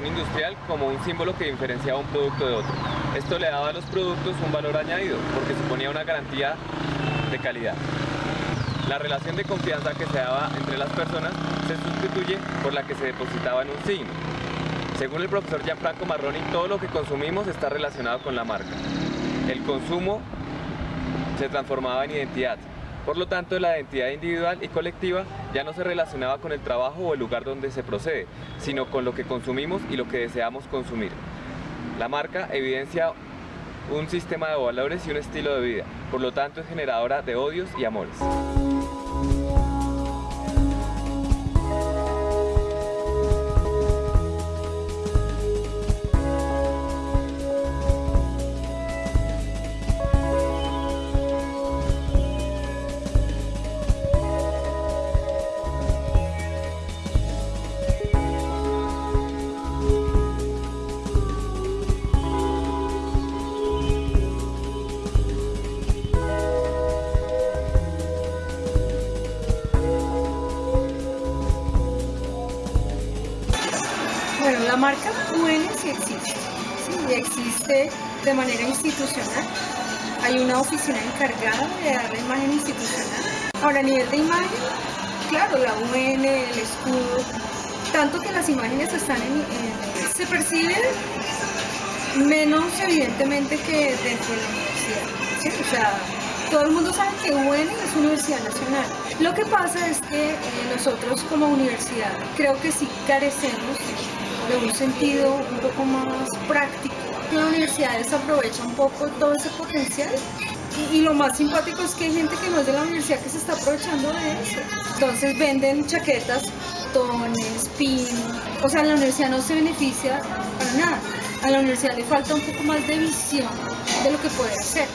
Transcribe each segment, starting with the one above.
industrial como un símbolo que diferenciaba un producto de otro. Esto le daba a los productos un valor añadido porque suponía una garantía de calidad. La relación de confianza que se daba entre las personas se sustituye por la que se depositaba en un signo. Según el profesor Gianfranco Marroni, todo lo que consumimos está relacionado con la marca. El consumo se transformaba en identidad. Por lo tanto, la identidad individual y colectiva ya no se relacionaba con el trabajo o el lugar donde se procede, sino con lo que consumimos y lo que deseamos consumir. La marca evidencia un sistema de valores y un estilo de vida, por lo tanto es generadora de odios y amores. La marca UN sí existe, sí, existe de manera institucional. Hay una oficina encargada de dar la imagen institucional. Ahora, a nivel de imagen, claro, la UN, el escudo, tanto que las imágenes están en, en- se perciben menos evidentemente que dentro de la universidad. ¿sí? O sea, todo el mundo sabe que UN es Universidad Nacional. Lo que pasa es que eh, nosotros como universidad creo que sí carecemos de un sentido un poco más práctico. La universidad desaprovecha un poco todo ese potencial y, y lo más simpático es que hay gente que no es de la universidad que se está aprovechando de eso. Entonces venden chaquetas, tones, pin. O sea, la universidad no se beneficia para nada. A la universidad le falta un poco más de visión de lo que puede hacer.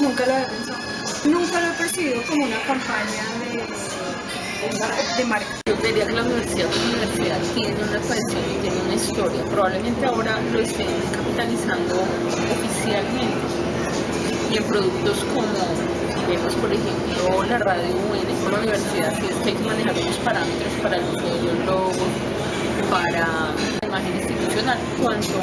Nunca lo había pensado. Nunca lo he percibido como una campaña de, de marca. Probablemente ahora lo estén capitalizando oficialmente y en productos como vemos por ejemplo la radio por la universidad sí es que hay que manejar unos parámetros para el uso de los logos, para la imagen institucional. Cuanto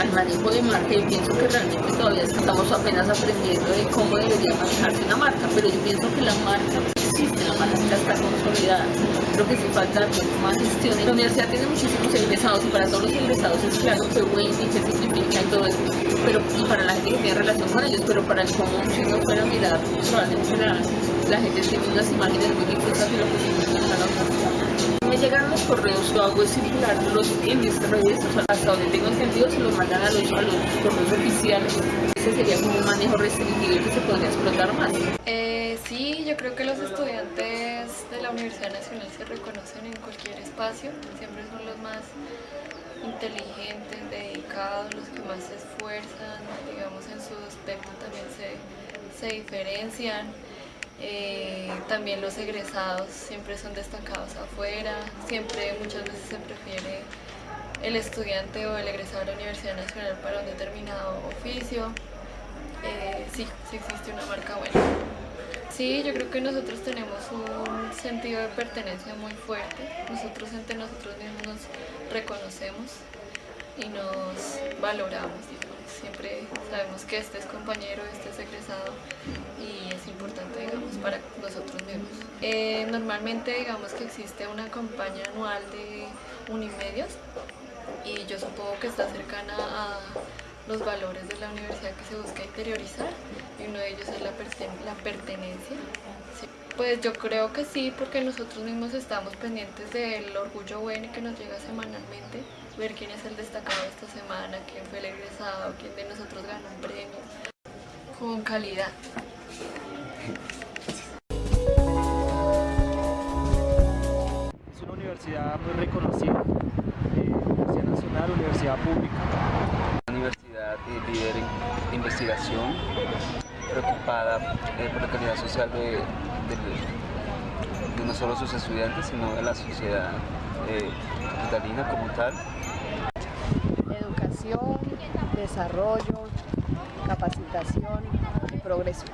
al manejo de marca, yo pienso que realmente todavía estamos apenas aprendiendo de cómo debería manejarse una marca, pero yo pienso que la marca la está consolidada. Lo que sí falta es más gestión. La universidad tiene muchísimos egresados y para todos los egresados es claro que bueno y que significa y todo eso, pero y para la gente que tiene relación con ellos, pero para el común, si no fuera mirar, probablemente la, la gente tiene unas imágenes muy difusas de lo que significa la universidad. Me llegan los correos, lo hago es circularlos en mis redes, o sea, hasta donde tengo entendido se los mandan a los, correos oficiales. Ese sería como un manejo restringido que se podría explotar más. Eh, sí, yo creo que los estudiantes de la Universidad Nacional se reconocen en cualquier espacio, siempre son los más inteligentes, dedicados, los que más se esfuerzan, digamos en su aspecto también se, se diferencian. Eh, también los egresados siempre son destacados afuera, siempre muchas veces se prefiere el estudiante o el egresado de la Universidad Nacional para un determinado oficio. Eh, sí, sí existe una marca buena. Sí, yo creo que nosotros tenemos un sentido de pertenencia muy fuerte. Nosotros entre nosotros mismos nos reconocemos y nos valoramos. Siempre sabemos que este es compañero, este es egresado es importante, digamos, para nosotros mismos. Eh, normalmente, digamos que existe una campaña anual de Unimedios y yo supongo que está cercana a los valores de la universidad que se busca interiorizar y uno de ellos es la, perten- la pertenencia. Pues yo creo que sí, porque nosotros mismos estamos pendientes del orgullo bueno que nos llega semanalmente, ver quién es el destacado esta semana, quién fue el egresado, quién de nosotros ganó un premio, con calidad. Universidad eh, líder en investigación, preocupada eh, por la calidad social de, de- de no solo sus estudiantes, sino de la sociedad eh, capitalina como tal. educación, desarrollo, capacitación y progreso.